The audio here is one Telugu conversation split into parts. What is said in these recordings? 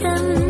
等。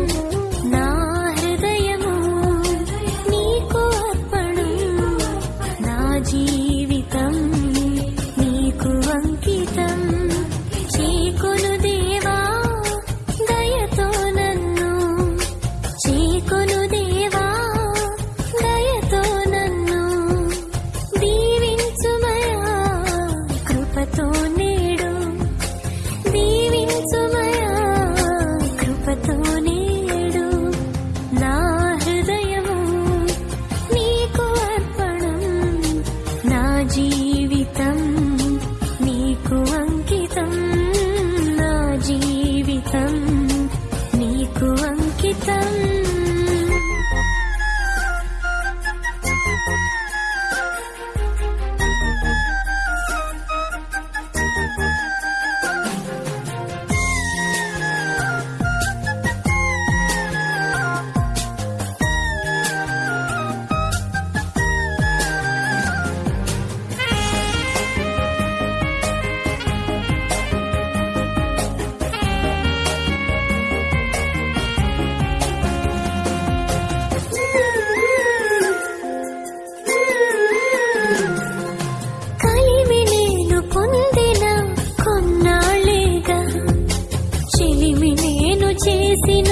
నేను చేసిన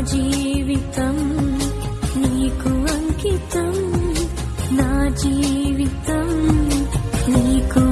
జీవితం నీకు అంకితం. నా జీవితం నీకు